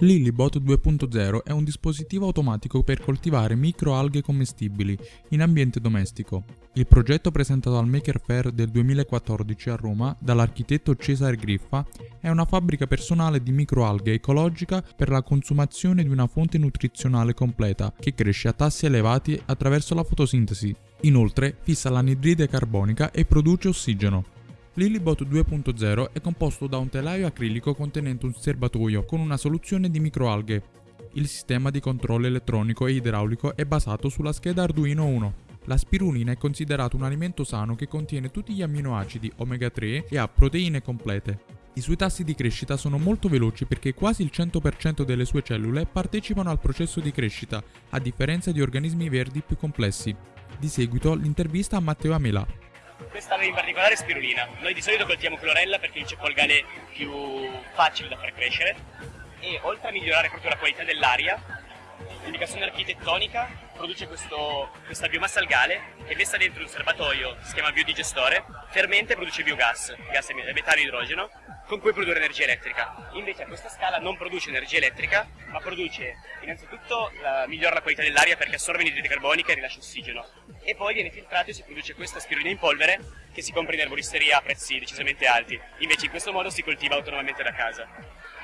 Lillibot 2.0 è un dispositivo automatico per coltivare microalghe commestibili in ambiente domestico. Il progetto presentato al Maker Fair del 2014 a Roma dall'architetto Cesare Griffa è una fabbrica personale di microalghe ecologica per la consumazione di una fonte nutrizionale completa che cresce a tassi elevati attraverso la fotosintesi. Inoltre fissa l'anidride carbonica e produce ossigeno. Lilibot 2.0 è composto da un telaio acrilico contenente un serbatoio con una soluzione di microalghe. Il sistema di controllo elettronico e idraulico è basato sulla scheda Arduino 1. La spirulina è considerato un alimento sano che contiene tutti gli amminoacidi omega 3 e ha proteine complete. I suoi tassi di crescita sono molto veloci perché quasi il 100% delle sue cellule partecipano al processo di crescita, a differenza di organismi verdi più complessi. Di seguito l'intervista a Matteo Amela. Questa in particolare è spirulina. Noi di solito coltiamo clorella perché è il cepolgane più facile da far crescere e oltre a migliorare proprio la qualità dell'aria, l'indicazione architettonica produce questo, questa biomassa algale che messa dentro un serbatoio, si chiama biodigestore, fermenta e produce biogas, gas metano e idrogeno, con cui produrre energia elettrica. Invece a questa scala non produce energia elettrica, ma produce innanzitutto la, migliora la qualità dell'aria perché assorbe l'idride carbonica e rilascia ossigeno. E poi viene filtrato e si produce questa spirulina in polvere che si compra in erboristeria a prezzi decisamente alti. Invece in questo modo si coltiva autonomamente da casa.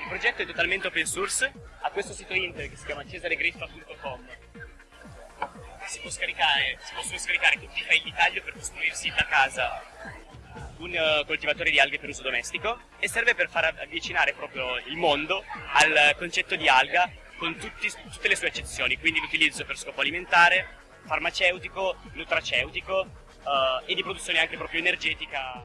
Il progetto è totalmente open source, ha questo sito internet che si chiama cesaregriffa.com si, può scaricare, si possono scaricare tutti i file di taglio per costruirsi da casa un uh, coltivatore di alghe per uso domestico e serve per far avvicinare proprio il mondo al concetto di alga con tutti, tutte le sue eccezioni, quindi l'utilizzo per scopo alimentare, farmaceutico, nutraceutico uh, e di produzione anche proprio energetica.